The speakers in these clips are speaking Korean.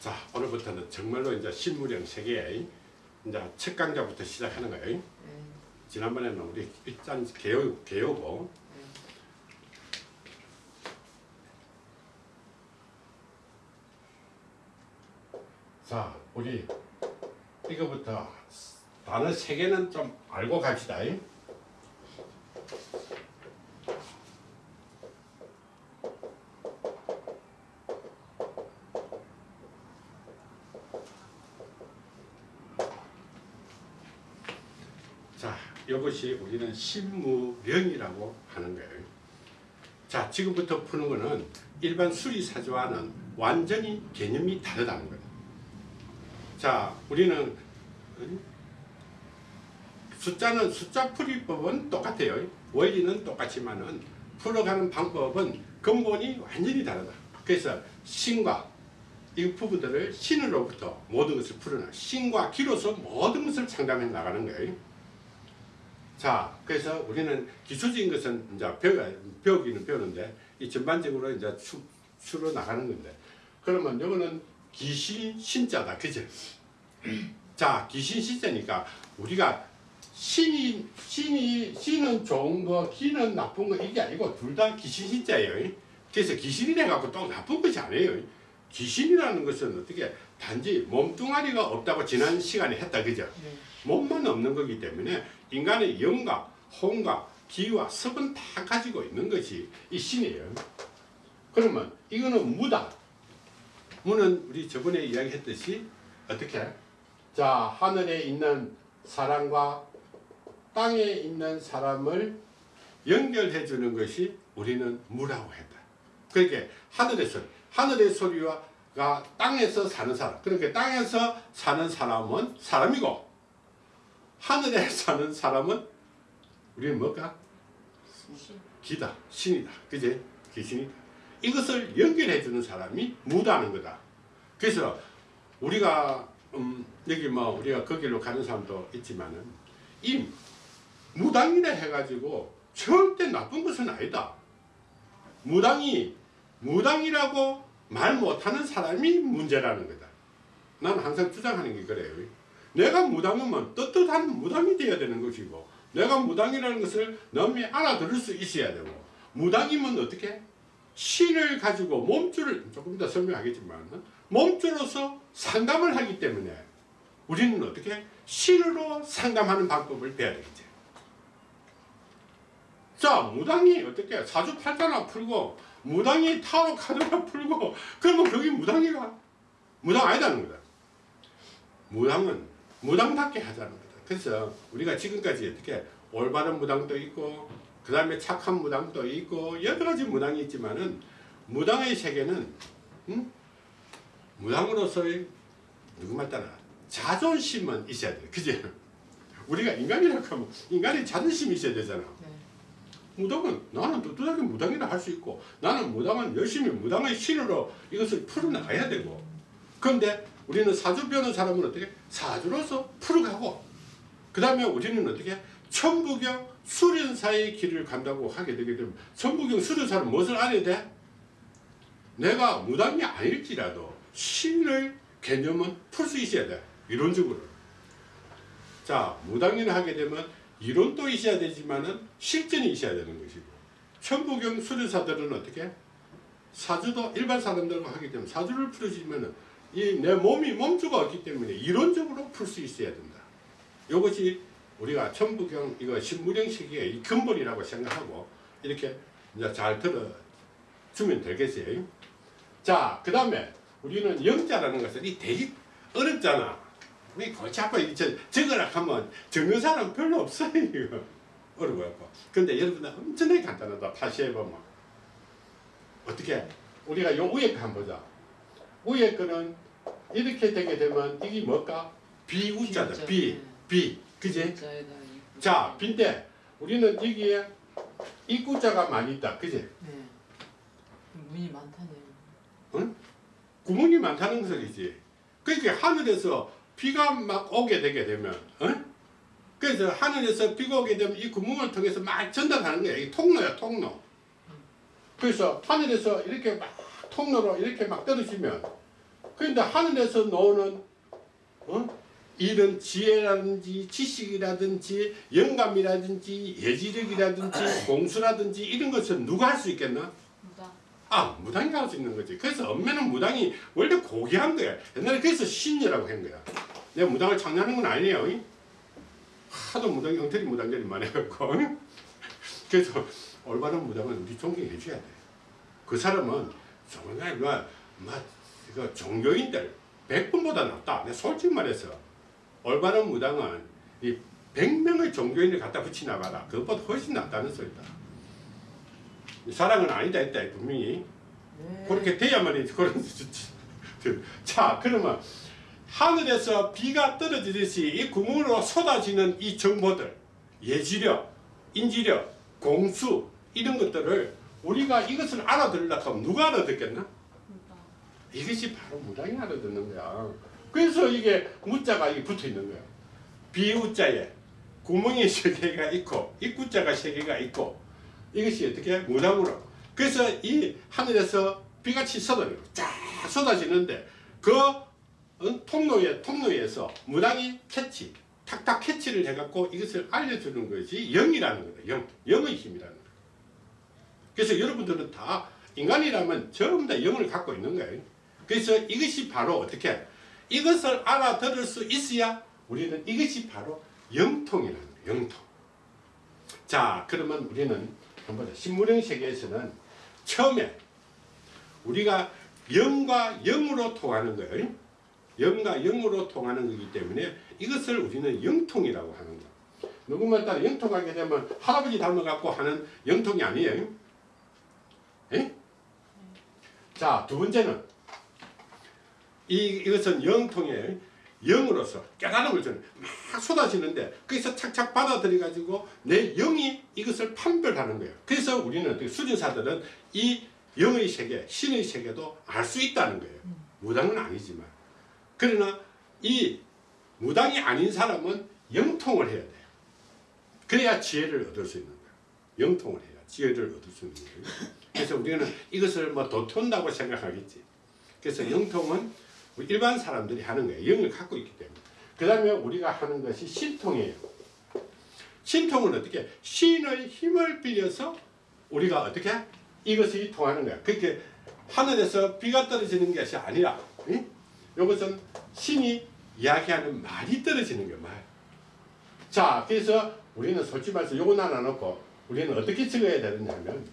자 오늘부터는 정말로 이제 신무령 세계의 이제 첫 강좌부터 시작하는 거예요. 네. 지난번에는 우리 일단 개요 개요고 자 우리 이거부터 단어 세 개는 좀 알고 갑시다. 자, 신무령이라고 하는 거예요. 자, 지금부터 푸는 거는 일반 수리사조와는 완전히 개념이 다르다는 거예요. 자, 우리는 음, 숫자는 숫자 풀이법은 똑같아요. 원리는 똑같지만은 풀어가는 방법은 근본이 완전히 다르다. 그래서 신과 이 부분들을 신으로부터 모든 것을 풀어나 신과 기로서 모든 것을 창담해 나가는 거예요. 자, 그래서 우리는 기초적인 것은 이제 배워, 배우기는 배우는데, 이 전반적으로 이제 추, 추러 나가는 건데, 그러면 이거는 기신 신자다. 그죠? 자, 기신 신자니까 우리가 신이, 신이, 신은 좋은 거, 기는 나쁜 거, 이게 아니고 둘다 기신 신자예요. 그래서 기신이래 갖고 또 나쁜 것이 아니에요. 기신이라는 것은 어떻게 단지 몸뚱아리가 없다고 지난 시간에 했다. 그죠? 네. 몸만 없는 거기 때문에 인간의 영과 혼과 기와 섭은 다 가지고 있는 것이 이 신이에요. 그러면 이거는 무다. 무는 우리 저번에 이야기했듯이 어떻게? 자 하늘에 있는 사람과 땅에 있는 사람을 연결해 주는 것이 우리는 무라고 했다. 그렇게 하늘의 소리, 하늘의 소리와 땅에서 사는 사람. 그렇게 땅에서 사는 사람은 사람이고 하늘에 사는 사람은 우리는 뭘까? 신. 기다, 신이다. 그제? 귀신이다. 이것을 연결해 주는 사람이 무다는 거다. 그래서 우리가 음, 여기 뭐 우리가 거기로 가는 사람도 있지만은 이 무당이라 해가지고 절대 나쁜 것은 아니다. 무당이 무당이라고 말 못하는 사람이 문제라는 거다. 나는 항상 주장하는 게 그래요. 내가 무당이면 떳떳한 무당이 되어야 되는 것이고 내가 무당이라는 것을 남이 알아들을 수 있어야 되고 무당이면 어떻게 신을 가지고 몸줄을 조금 더 설명하겠지만 몸줄로서 상담을 하기 때문에 우리는 어떻게 신으로 상담하는 방법을 배워야 되겠지 자 무당이 어떻게 사주팔자나 풀고 무당이 타로 카드나 풀고 그러면 거기 무당이가 무당 아니다는 거다 무당은 무당답게 하자는 거다. 그래서 우리가 지금까지 어떻게 올바른 무당도 있고 그 다음에 착한 무당도 있고 여러 가지 무당이 있지만은 무당의 세계는 음? 무당으로서의 누구말 따라 자존심은 있어야 돼. 그지? 우리가 인간이라고 하면 인간의 자존심이 있어야 되잖아. 네. 무당은 나는 떳떳하게 무당이라 할 수 있고 나는 무당은 열심히 무당의 신으로 이것을 풀어나가야 되고. 그런데 우리는 사주 배우는 사람은 어떻게? 사주로서 풀어가고. 그 다음에 우리는 어떻게? 천부경 수련사의 길을 간다고 하게 되게 되면 천부경 수련사는 무엇을 알아야 돼? 내가 무당이 아닐지라도 신을 개념은 풀 수 있어야 돼. 이론적으로. 자 무당인을 하게 되면 이론도 있어야 되지만은 실전이 있어야 되는 것이고 천부경 수련사들은 어떻게 사주도 일반 사람들과 하게 되면 사주를 풀어주면은 이 내 몸이 몸주가 없기 때문에 이론적으로 풀 수 있어야 된다. 이것이 우리가 천부경 이거 신무령 시기의 이 근본이라고 생각하고 이렇게 이제 잘 들어주면 되겠어요. 자, 그 다음에 우리는 영자라는 것은 이 되게 어렵잖아. 우리 골치 아파. 저, 적으라 하면 적는 사람 별로 없어요. 이거. 어려워요. 근데 여러분들 엄청나게 간단하다. 다시 해보면. 어떻게? 우리가 요 위에 거 한번 보자. 위에 거는 이렇게 되게 되면 이게 뭘까? 비우자다. 비우자. 비. 네. 비. 그지? 자에다 이- 자, 빈데 우리는 여기에 입구자가 많이 있다. 그지? 네. 문이 많다네요. 응? 구멍이 많다는 소리지. 그러니까 하늘에서 비가 막 오게 되게 되면, 응? 그래서 하늘에서 비가 오게 되면 이 구멍을 통해서 막 전달하는 거야. 이 통로야, 통로. 그래서 하늘에서 이렇게 막 통로로 이렇게 막 떨어지면 그런데 하늘에서 나오는 어? 이런 지혜라든지 지식이라든지 영감이라든지 예지력이라든지 공수라든지 이런 것은 누가 할 수 있겠나? 무당. 아 무당이 할 수 있는 거지. 그래서 엄매는 무당이 원래 고귀한 거야. 옛날에 그래서 신녀라고 한 거야. 내가 무당을 창조하는 건 아니에요. 이? 하도 무당 형태리 무당들이 많아갖고 그래서 올바른 무당은 우리 존경해 줘야 돼. 그 사람은 정말 막, 종교인들 100분보다 낫다. 내가 솔직히 말해서 올바른 무당은 이 100명의 종교인을 갖다 붙이나가라. 그것보다 훨씬 낫다는 소리다. 사랑은 아니다 했다 분명히 네. 그렇게 돼야만이 그런 자 그러면 하늘에서 비가 떨어지듯이 이 구멍으로 쏟아지는 이 정보들 예지력 인지력 공수 이런 것들을 우리가 이것을 알아들으려고 하면 누가 알아듣겠나? 무당. 이것이 바로 무당이 알아듣는 거야. 그래서 이게 무자가 이게 붙어 있는 거야. 비우자에 구멍이 세 개가 있고 입구자가 세 개가 있고 이것이 어떻게 무당으로. 그래서 이 하늘에서 비같이 쏟아지고 쫙 쏟아지는데 그 어, 통로에 통로에서 무당이 캐치 탁탁 캐치를 해갖고 이것을 알려주는 것이 영이라는 거다 영. 영의 힘이라는 거다. 그래서 여러분들은 다 인간이라면 전부 다 영을 갖고 있는 거예요. 그래서 이것이 바로 어떻게? 이것을 알아들을 수 있어야 우리는 이것이 바로 영통이라는 거예요 영통. 자 그러면 우리는 한번 더 신무령 세계에서는 처음에 우리가 영과 영으로 통하는 거예요. 영과 영으로 통하는 거기 때문에 이것을 우리는 영통이라고 하는 거예요. 누구만 따라 영통하게 되면 할아버지 닮아갖고 하는 영통이 아니에요. 에? 자, 두 번째는 이, 이것은 영통이에요. 영으로서 깨달음을 주는 막 쏟아지는데 거기서 착착 받아들여 가지고 내 영이 이것을 판별하는 거예요. 그래서 우리는 수준사들은 이 영의 세계, 신의 세계도 알 수 있다는 거예요. 무당은 아니지만 그러나 이 무당이 아닌 사람은 영통을 해야 돼요. 그래야 지혜를 얻을 수 있는 거예요. 영통을 해야 지혜를 얻을 수 있는 거예요. 그래서 우리는 이것을 뭐 도톤다고 생각하겠지. 그래서 영통은 일반 사람들이 하는 거예요. 영을 갖고 있기 때문에. 그 다음에 우리가 하는 것이 신통이에요. 신통은 어떻게? 신의 힘을 빌려서 우리가 어떻게? 이것이 통하는 거야. 그렇게 하늘에서 비가 떨어지는 것이 아니라, 응? 이것은 신이 이야기하는 말이 떨어지는 거야, 말. 자, 그래서 우리는 솔직히 말해서 요거 하나 놓고 우리는 어떻게 적어야 되느냐 하면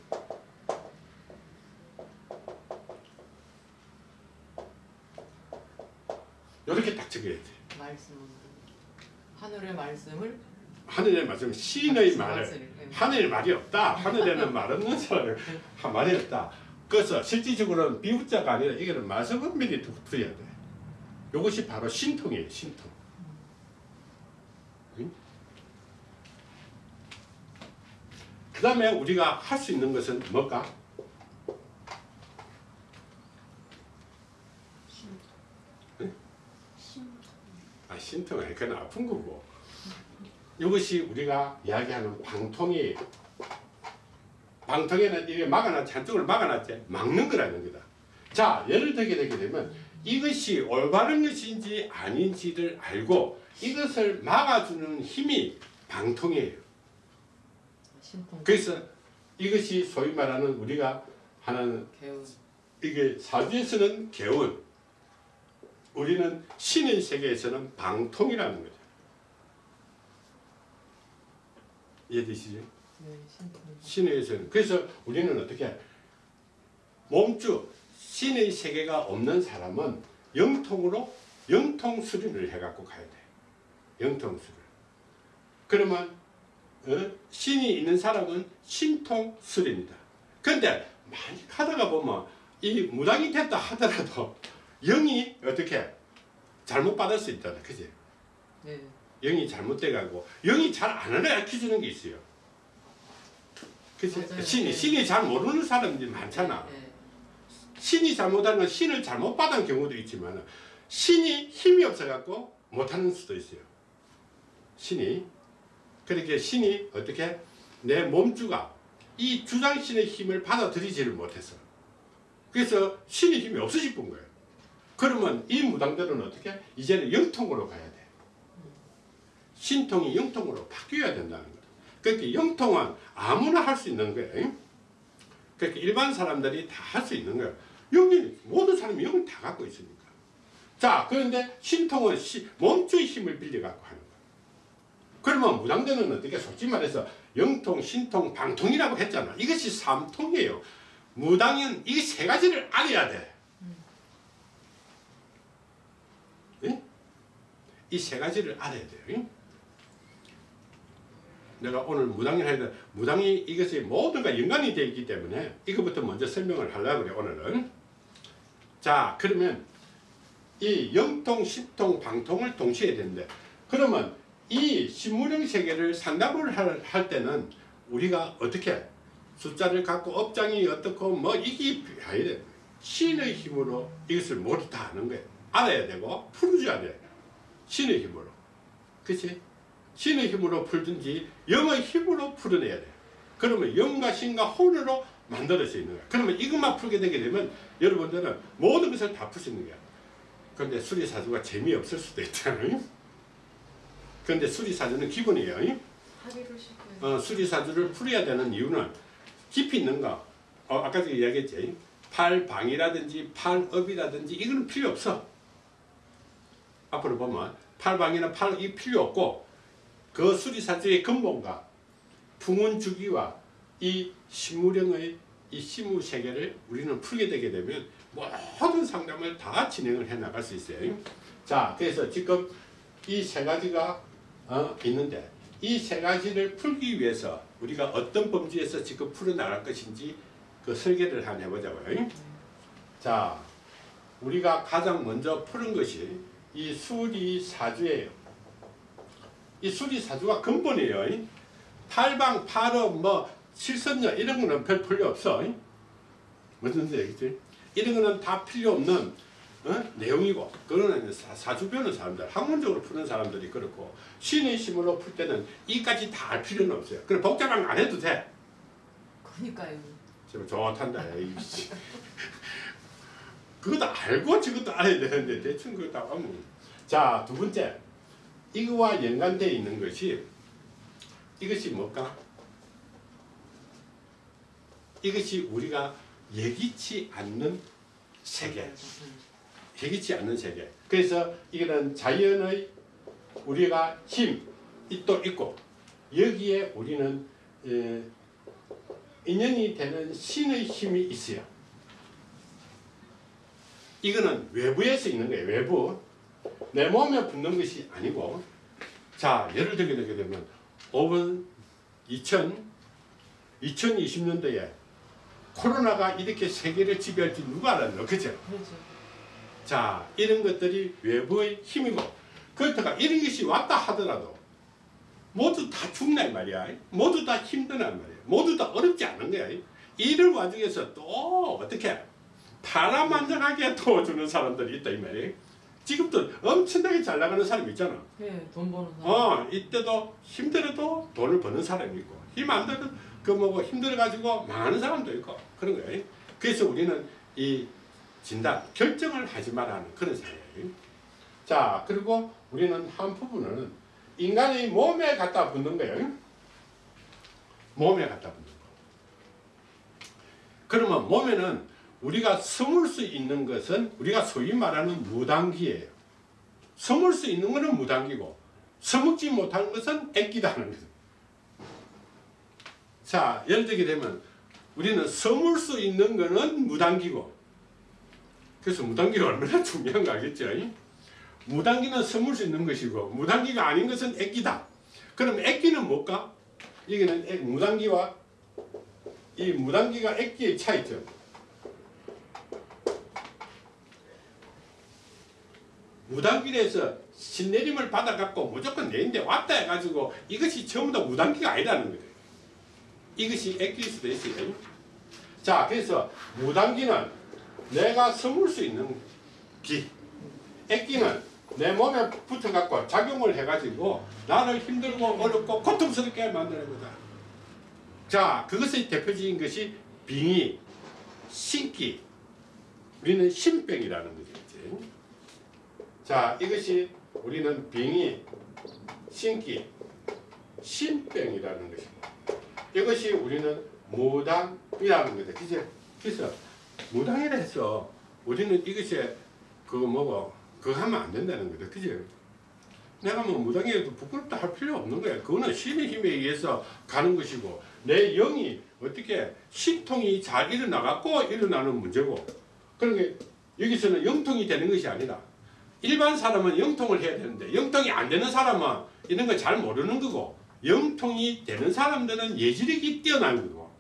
이렇게 딱 적어야 돼. 말씀은 하늘의 말씀을 하늘의 말씀, 신의 말을 말씀을, 예. 하늘의 말이 없다. 하늘에는 말 없는 사람을 한 말이 없다. 그래서 실질적으로는 비우자가 아니라 이거는 말씀은밀히 붙어야 돼. 이것이 바로 신통이에요. 신통. 그 다음에 우리가 할 수 있는 것은 뭘까? 아, 신통 그건 아픈 거고. 이것이 우리가 이야기하는 방통이에요. 방통에는 이게 막아놨지 한쪽을 막아놨지 막는 거라는 거다. 자 예를 들게 되게 되면 이것이 올바른 것인지 아닌지를 알고 이것을 막아주는 힘이 방통이에요. 그래서 이것이 소위 말하는 우리가 하는 이게 사주에서는 개운, 우리는 신의 세계에서는 방통이라는 거죠. 이해되시죠? 네, 신통 신의에서는 그래서 우리는 어떻게 몸주 신의 세계가 없는 사람은 영통으로 영통 수련을 해갖고 가야 돼. 영통 수련. 그러면 어? 신이 있는 사람은 신통 수련이다. 그런데 많이 가다가 보면 이 무당이 됐다 하더라도 영이 어떻게 잘못 받을 수 있다. 그지? 네 영이 잘못돼가고 영이 잘안 알려주는 게 있어요. 그치? 맞아요. 신이 네. 신이 잘 모르는 사람들이 많잖아. 네. 신이 잘못하는 건 신을 잘못 받은 경우도 있지만 신이 힘이 없어갖고 못하는 수도 있어요. 신이 그렇게 신이 어떻게 내 몸주가 이 주장신의 힘을 받아들이지를 못해서 그래서 신의 힘이 없어질 뿐 거예요. 그러면 이 무당들은 어떻게? 이제는 영통으로 가야 돼. 신통이 영통으로 바뀌어야 된다는 거다. 그러니까 영통은 아무나 할 수 있는 거예요. 그러니까 일반 사람들이 다 할 수 있는 거예요. 여기 모든 사람이 영을 다 갖고 있으니까. 자, 그런데 신통은 시, 몸주의 힘을 빌려 갖고 하는 거예요. 그러면 무당대는 어떻게 솔직히 말해서 영통, 신통, 방통이라고 했잖아. 이것이 삼통이에요. 무당은 이 세 가지를 알아야 돼. 이 세 가지를 알아야 돼요. 응? 내가 오늘 무당을 해야 돼. 무당이 이것이 모든 가 연관이 되어 있기 때문에 이것부터 먼저 설명을 하려고 그래 오늘은. 자 그러면 이 영통, 신통, 방통을 동시에 되는데 그러면 이 신무령 세계를 상담을 할, 할 때는 우리가 어떻게 숫자를 갖고 업장이 어떻고 뭐 이게 아야 돼. 신의 힘으로 이것을 모두 다 아는 거예요. 알아야 되고 풀어줘야 돼. 신의 힘으로. 그치? 신의 힘으로 풀든지 영의 힘으로 풀어내야 돼. 그러면 영과 신과 혼으로 만들어져 있는 거야. 그러면 이것만 풀게 되게 되면 여러분들은 모든 것을 다 풀 수 있는 거야. 그런데 수리사주가 재미없을 수도 있잖아요. 그런데 수리사주는 기본이에요. 어, 수리사주를 풀어야 되는 이유는 깊이 있는가? 어, 아까 전에 이야기했지. 팔방이라든지 팔업이라든지 이거는 필요 없어. 앞으로 보면 팔방이나 팔이 필요 없고 그 수리사주의 근본과 풍운주기와 이 신무령의 이 신무 세계를 우리는 풀게 되게 되면 모든 상담을 다 진행을 해 나갈 수 있어요. 자, 그래서 지금 이 세 가지가 어, 있는데 이 세 가지를 풀기 위해서 우리가 어떤 범주에서 지금 풀어 나갈 것인지 그 설계를 한번 해보자고요. 자, 우리가 가장 먼저 푸는 것이 이 수리사주예요. 이 수리사주가 근본이에요. 팔방, 팔업, 뭐 실선녀 이런 거는 별 필요 없어. 무슨 얘기지? 이런 거는 다 필요 없는 어? 내용이고 그거는 사- 사주 배우는 사람들 학문적으로 푸는 사람들이 그렇고 신의 힘으로 풀 때는 이까지 다 알 필요는 없어요. 그래 복잡한 거 안 해도 돼. 그러니까요. 지금 좋단다. 그것도 알고 저것도 알아야 되는데 대충 다 하면 자, 두 번째. 이거와 연관되어 있는 것이 이것이 뭘까? 이것이 우리가 예기치 않는 세계. 음. 예기치 않는 세계. 그래서 이거는 자연의 우리가 힘이 또 있고 여기에 우리는 에, 인연이 되는 신의 힘이 있어요. 이거는 외부에서 있는 거예요. 외부. 내 몸에 붙는 것이 아니고 자 예를 들게 되게 되면 5분 2000 2020년도에 코로나가 이렇게 세계를 지배할지 누가 알았노? 그죠? 그렇죠. 자 이런 것들이 외부의 힘이고 그렇다가 이런 것이 왔다 하더라도 모두 다 죽난 말이야. 모두 다 힘드란 말이야. 모두 다 어렵지 않은 거야. 이런 와중에서 또 어떻게? 파란만장하게 도와주는 사람들이 있다 이 말이야 지금도 엄청나게 잘 나가는 사람 있잖아 네, 돈 버는 사람. 어 이때도 힘들어도 돈을 버는 사람이 있고 힘 안 들어 그 뭐고 힘들어 가지고 망하는 사람도 있고 그런 거예요. 그래서 우리는 이 진단 결정을 하지 말라는 그런 사회예요. 자 그리고 우리는 한 부분은 인간의 몸에 갖다 붙는 거예요. 몸에 갖다 붙는 거. 그러면 몸에는 우리가 숨을 수 있는 것은 우리가 소위 말하는 무당기예요. 숨을 수 있는 것은 무당기고 서먹지 못하는 것은 애기다는 거죠. 자, 예를 들게 되면 우리는 서물 수 있는 것은 무당기고 그래서 무당기가 얼마나 중요한 거 알겠죠? 무당기는 서물 수 있는 것이고 무당기가 아닌 것은 애기다. 그럼 애기는 뭘까? 이게는 애- 무당기와 이 무당기가 애기의 차이점. 무당길에서 신내림을 받아갖고 무조건 내인데 왔다 해가지고 이것이 전부 다 무당기가 아니라는 거예요. 이것이 수도 있어요. 자, 그래서 무당기는 내가 섬을 수 있는 기. 애기는 내 몸에 붙어갖고 작용을 해가지고 나를 힘들고 어렵고 고통스럽게 만드는 거다. 자, 그것의 대표적인 것이 빙의, 신기, 우리는 신병이라는 거겠지. 자, 이것이 우리는 병이 신기, 신병이라는 것입니다. 이것이 우리는 무당이라는 거죠. 그죠? 그래서 무당이라 해서 우리는 이것이 그거 뭐고 그거 하면 안 된다는 거죠. 그죠? 내가 뭐 무당이라도 부끄럽다 할 필요 없는 거야. 그거는 신의 힘에 의해서 가는 것이고 내 영이 어떻게 신통이 잘 일어나갖고 일어나는 문제고 그러니까 여기서는 영통이 되는 것이 아니라 일반 사람은 영통을 해야 되는데 영통이 안 되는 사람은 이런 걸 잘 모르는 거고 영통이 되는 사람들은 예지력이 뛰어난 거고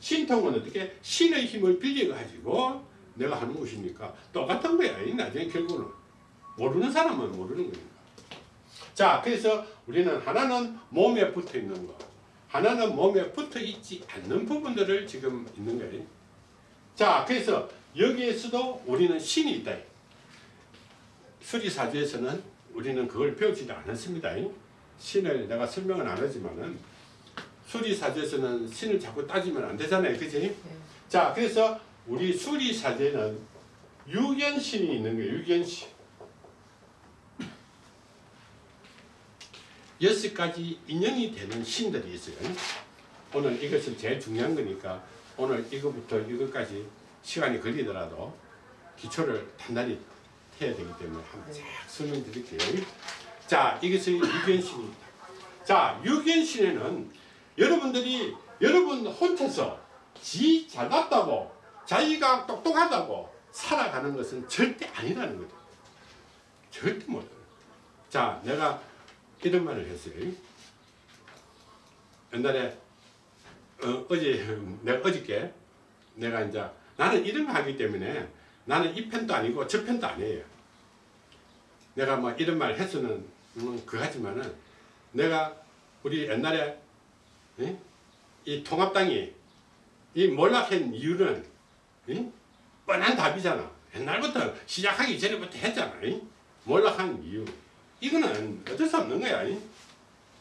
신통은 어떻게 신의 힘을 빌려 가지고 내가 하는 것이니까 똑같은 거야. 이 나중에 결국은 모르는 사람은 모르는 거니까. 자, 그래서 우리는 하나는 몸에 붙어 있는 거, 하나는 몸에 붙어 있지 않는 부분들을 지금 있는 거예요. 자, 그래서 여기에서도 우리는 신이 있다. 수리사주에서는 우리는 그걸 배우지도 않았습니다. 신을 내가 설명은 안 하지만은 수리사주에서는 신을 자꾸 따지면 안 되잖아요. 그지? 네. 자, 그래서 우리 수리사제는 유견신이 있는 거예요. 유견신. 여섯 가지 인연이 되는 신들이 있어요. 오늘 이것은 제일 중요한 거니까 오늘 이거부터 이것까지 시간이 걸리더라도 기초를 단단히 해야 되기 때문에 한번 쫙 설명드릴게요. 자, 이것은 유견신입니다. 자, 유견신에는 여러분들이 여러분 혼자서 지 잘났다고 자기가 똑똑하다고 살아가는 것은 절대 아니라는 거죠. 절대 못해요. 자, 내가 이런 말을 했어요. 옛날에 어, 어제 내가 어저께 내가 이제 나는 이런 거 하기 때문에 나는 이 편도 아니고 저 편도 아니에요. 내가 뭐 이런 말 해서는 음, 그 하지만은 내가 우리 옛날에 예? 이 통합당이 이 몰락한 이유는 이? 뻔한 답이잖아. 옛날부터 시작하기 전에부터 했잖아. 이? 몰락한 이유. 이거는 어쩔 수 없는 거야. 이?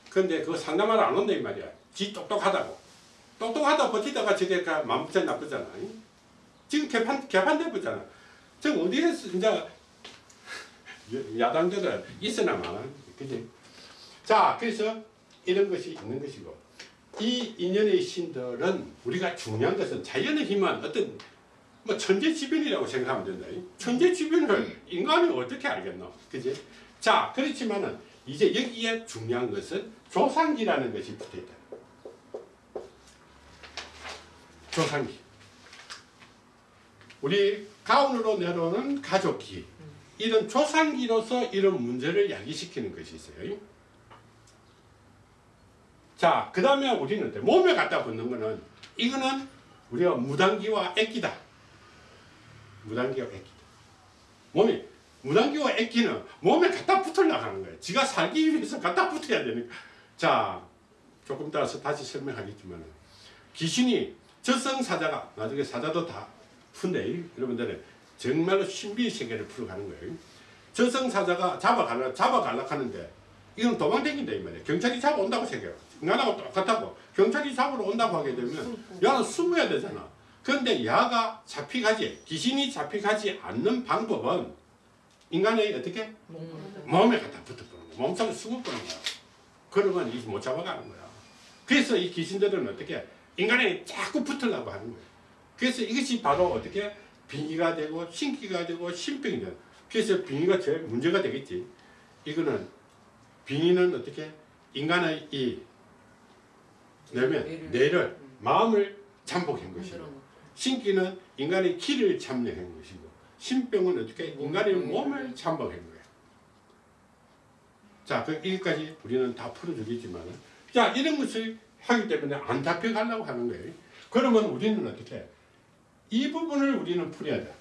근데 그거 상담하러 안 온다 이 말이야. 지 똑똑하다고. 똑똑하다 버티다가 저게 마음부터 나쁘잖아. 이? 지금 개판 개판 돼 보잖아. 저 어디에서 이제 야당들은 있으나만 그지? 자 그래서 이런 것이 있는 것이고 이 인연의 신들은 우리가 중요한 것은 자연의 힘은 어떤 뭐 천재지변이라고 생각하면 된다. 이 천재지변을 인간이 어떻게 알겠노? 그지? 자 그렇지만은 이제 여기에 중요한 것은 조상기라는 것이 붙어있다. 조상기. 우리 가운으로 내려오는 가족기. 이런 조상기로서 이런 문제를 야기시키는 것이 있어요. 자, 그 다음에 우리는 몸에 갖다 붙는 거는 이거는 우리가 무당기와 액기다. 무당기와 액기다. 몸이 무당기와 액기는 몸에 갖다 붙으려고 하는 거예요. 지가 살기 위해서 갖다 붙어야 되니까. 자, 조금 따라서 다시 설명하겠지만 귀신이 저승사자가 나중에 사자도 다 푼데 여러분들은 정말로 신비의 세계를 풀어가는 거예요. 저승사자가 잡아가려 잡아가려 하는데 이건 도망다닌다 이 말이에요. 경찰이 잡아온다고 생각해요. 인간하고 똑같다고 경찰이 잡으러 온다고 하게 되면 야는 숨어야 되잖아. 그런데 야가 잡히가지 귀신이 잡히가지 않는 방법은 인간의 어떻게 몸에 갖다 붙어버는 거야. 몸속에 숨어버는 거야. 그러면 이 못 잡아가는 거야. 그래서 이 귀신들은 어떻게 인간에 자꾸 붙으려고 하는 거예요. 그래서 이것이 바로 어떻게 빙의가 되고 신기가 되고 신병이 되는 그래서 빙의가 제일 문제가 되겠지. 이거는 빙의는 어떻게 인간의 이 내면 뇌를. 뇌를 마음을 잠복한 것이고. 신기는 인간의 기를 잠재한 것이고 신병은 어떻게 인간의 몸을 잠복한 거야. 자, 그 여기까지 우리는 다 풀어주겠지만, 자 이런 것을 하기 때문에 안 잡혀가려고 하는 거예요. 그러면 우리는 어떻게 이 부분을 우리는 풀어야 돼.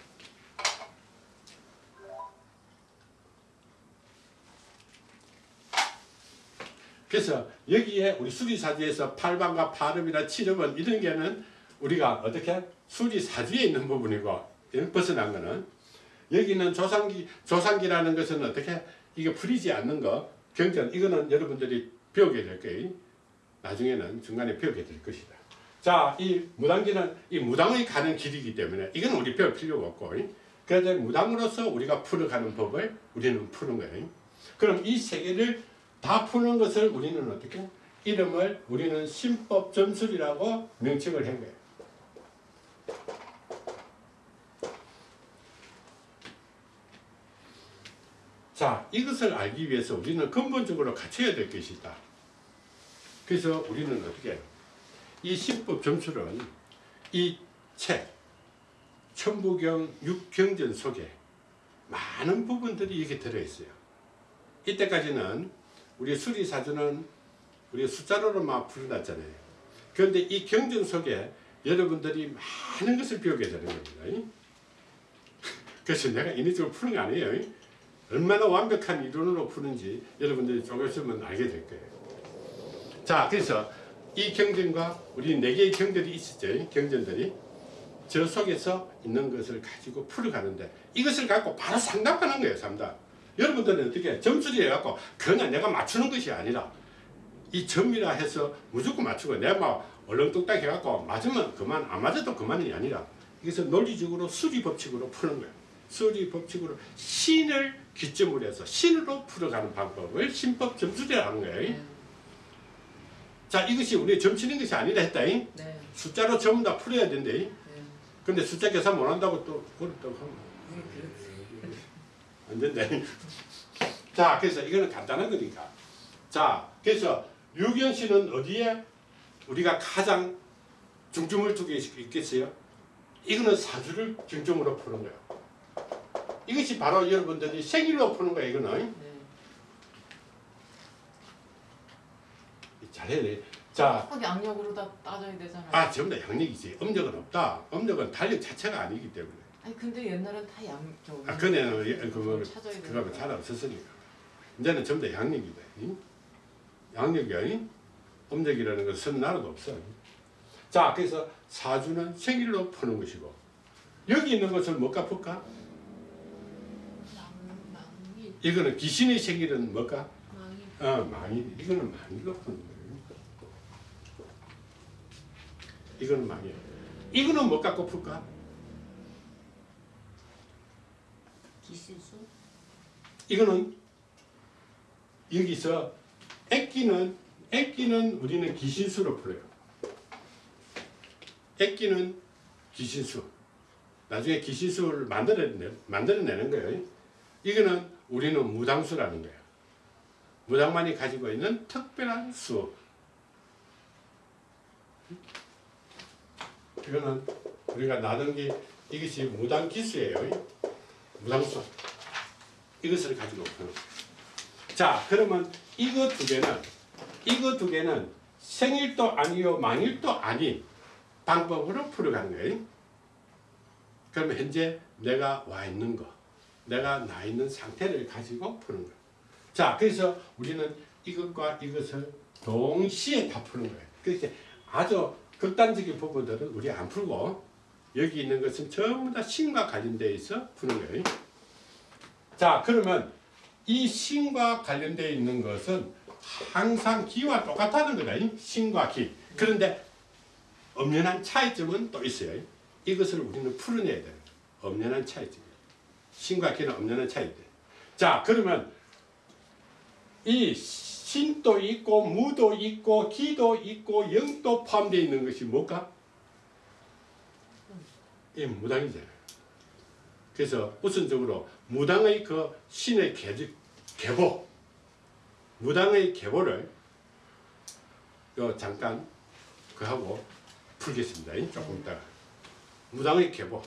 그래서 여기에 우리 수리사주에서 팔방과 발음이나 칠음은 이런 게는 우리가 어떻게 수리사주에 있는 부분이고 예, 벗어난 거는 여기는 조상기 조상기라는 것은 어떻게 이게 풀리지 않는 거 경전 이거는 여러분들이 배우게 될 거예요. 나중에는 중간에 배우게 될 것이다. 자, 이 무당기는 이 무당의 가는 길이기 때문에 이건 우리 배울 필요가 없고 그래서 무당으로서 우리가 풀어가는 법을 우리는 푸는 거예요. 그럼 이 세 개를 다 푸는 것을 우리는 어떻게 이름을 우리는 신법 점술이라고 명칭을 한 거예요. 자, 이것을 알기 위해서 우리는 근본적으로 갖춰야 될 것이 있다. 그래서 우리는 어떻게 해요? 이 신법 점술은 이 책, 천부경 육경전 속에 많은 부분들이 이게 들어있어요. 이때까지는 우리 수리사주는 우리 숫자로만 풀어놨잖아요. 그런데 이 경전 속에 여러분들이 많은 것을 배우게 되는 겁니다. 그래서 내가 인위적으로 푸는 거 아니에요. 얼마나 완벽한 이론으로 푸는지 여러분들이 조금 있으면 알게 될 거예요. 자, 그래서 이 경전과 우리 네 개의 경전이 있었죠. 경전들이. 저 속에서 있는 것을 가지고 풀어가는데 이것을 갖고 바로 상담하는 거예요. 상담. 여러분들은 어떻게 점수리 해갖고 그냥 내가 맞추는 것이 아니라 이 점이라 해서 무조건 맞추고 내가 막 얼렁뚱땅 해갖고 맞으면 그만 안 맞아도 그만이 아니라 이것을 논리적으로 수리 법칙으로 푸는 거예요. 수리 법칙으로 신을 기점으로 해서 신으로 풀어가는 방법을 신법 점수리라는 거예요. 네. 자 이것이 우리 점치는 것이 아니라 했다잉. 네. 숫자로 전부 다 풀어야 된대. 네. 근데 숫자 계산 못한다고 또 그렇다고 하면. 안 된다. 자, 그래서 이거는 간단한 거니까. 자, 그래서 유경 씨는 어디에 우리가 가장 중점을 두게 있겠어요? 이거는 사주를 중점으로 푸는 거예요. 이것이 바로 여러분들이 생일로 푸는 거예요, 이거는. 네. 잘해야 돼. 자, 꼭 양력으로 다 따져야 되잖아요. 아, 전부 다 양력이지. 음력은 없다. 음력은 달력 자체가 아니기 때문에. 아니 근데 옛날엔 다 양, 저 아, 그네는 예, 되는 그거는 거야. 잘 없었으니까. 이제는 전부 다 양력이다. 응? 양력이 아닌 음력이라는 것은 나라도 없어. 자, 그래서 사주는 생일로 푸는 것이고 여기 있는 것을 뭘까 풀까? 이거는 귀신의 생일은 뭘까? 망이 어, 망이. 이거는 망이가 푸는 거예요. 이거는 망이야. 이거는 뭐 갖고 풀까? 기신수 이거는 여기서 액기는 액기는 우리는 기신수로 풀어요. 액기는 기신수. 나중에 기신수를 만들어내, 만들어내는 거예요. 이거는 우리는 무당수라는 거예요. 무당만이 가지고 있는 특별한 수. 이거는 우리가 나눈 게 이것이 무당기수예요. 무당수. 이것을 가지고. 자, 그러면 이거 두 개는 이거 두 개는 생일도 아니요 망일도 아닌 방법으로 풀어가는 거예요. 그러면 현재 내가 와 있는 거, 내가 나 있는 상태를 가지고 푸는 거예요. 자, 그래서 우리는 이것과 이것을 동시에 다 푸는 거예요. 그렇게 아주 극단적인 부분들은 우리 안 풀고 여기 있는 것은 전부 다 신과 관련되어 있어 푸는 거예요. 자, 그러면 이 신과 관련되어 있는 것은 항상 기와 똑같다는 거다. 이 신과 기. 그런데 엄연한 차이점은 또 있어요. 이것을 우리는 풀어내야 돼요. 엄연한 차이점. 신과 기는 엄연한 차이점. 자, 그러면 이 신도 있고 무도 있고 기도 있고 영도 포함되어 있는 것이 뭘까? 이 무당이잖아요. 그래서 우선적으로 무당의 그 신의 계, 계보, 무당의 계보를 요 잠깐 그 하고 풀겠습니다. 조금 있다가 무당의 계보.